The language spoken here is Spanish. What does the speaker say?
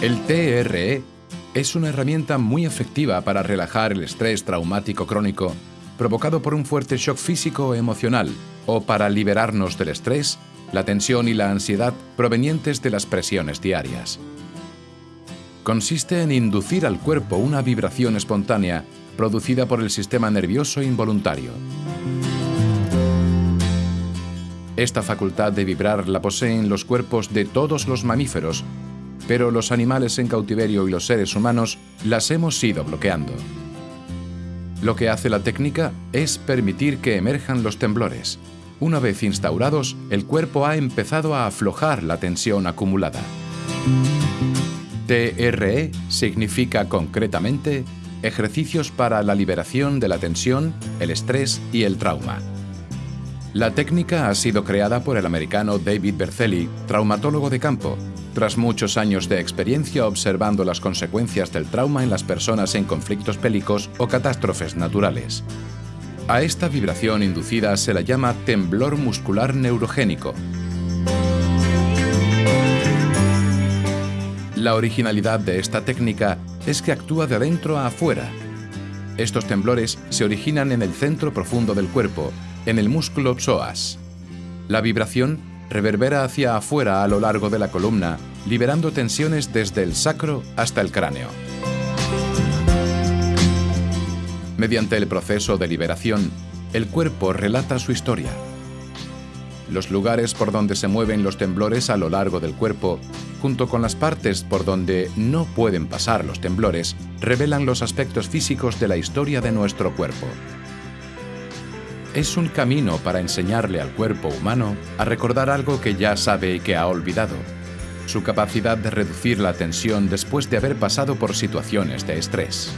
El TRE es una herramienta muy efectiva para relajar el estrés traumático crónico provocado por un fuerte shock físico o emocional o para liberarnos del estrés, la tensión y la ansiedad provenientes de las presiones diarias. Consiste en inducir al cuerpo una vibración espontánea producida por el sistema nervioso involuntario. Esta facultad de vibrar la poseen los cuerpos de todos los mamíferos, pero los animales en cautiverio y los seres humanos las hemos ido bloqueando. Lo que hace la técnica es permitir que emerjan los temblores. Una vez instaurados, el cuerpo ha empezado a aflojar la tensión acumulada. TRE significa concretamente ejercicios para la liberación de la tensión, el estrés y el trauma. La técnica ha sido creada por el americano David Berceli, traumatólogo de campo, tras muchos años de experiencia observando las consecuencias del trauma en las personas en conflictos bélicos o catástrofes naturales. A esta vibración inducida se la llama temblor muscular neurogénico. La originalidad de esta técnica es que actúa de adentro a afuera. Estos temblores se originan en el centro profundo del cuerpo en el músculo psoas. La vibración reverbera hacia afuera a lo largo de la columna, liberando tensiones desde el sacro hasta el cráneo. Mediante el proceso de liberación, el cuerpo relata su historia. Los lugares por donde se mueven los temblores a lo largo del cuerpo, junto con las partes por donde no pueden pasar los temblores, revelan los aspectos físicos de la historia de nuestro cuerpo es un camino para enseñarle al cuerpo humano a recordar algo que ya sabe y que ha olvidado, su capacidad de reducir la tensión después de haber pasado por situaciones de estrés.